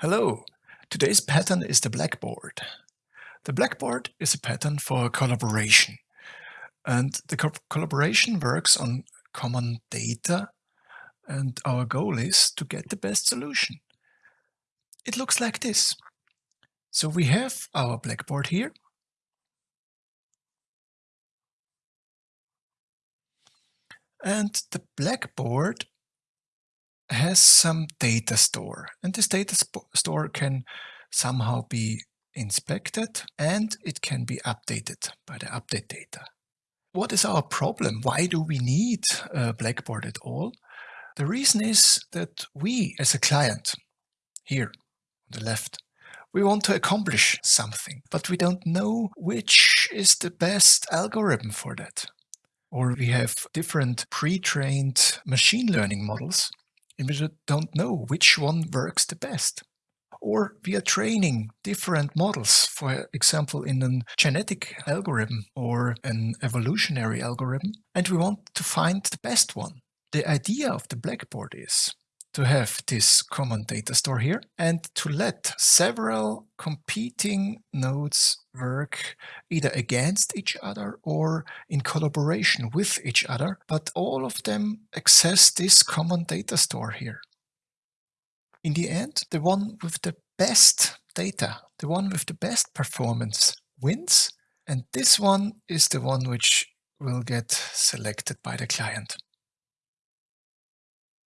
Hello, today's pattern is the blackboard. The blackboard is a pattern for collaboration and the co collaboration works on common data and our goal is to get the best solution. It looks like this. So we have our blackboard here. And the blackboard has some data store and this data store can somehow be inspected and it can be updated by the update data. What is our problem? Why do we need Blackboard at all? The reason is that we as a client, here on the left, we want to accomplish something, but we don't know which is the best algorithm for that. Or we have different pre-trained machine learning models and we don't know which one works the best. Or we are training different models, for example, in a genetic algorithm or an evolutionary algorithm, and we want to find the best one. The idea of the Blackboard is to have this common data store here and to let several competing nodes work either against each other or in collaboration with each other, but all of them access this common data store here. In the end, the one with the best data, the one with the best performance wins, and this one is the one which will get selected by the client.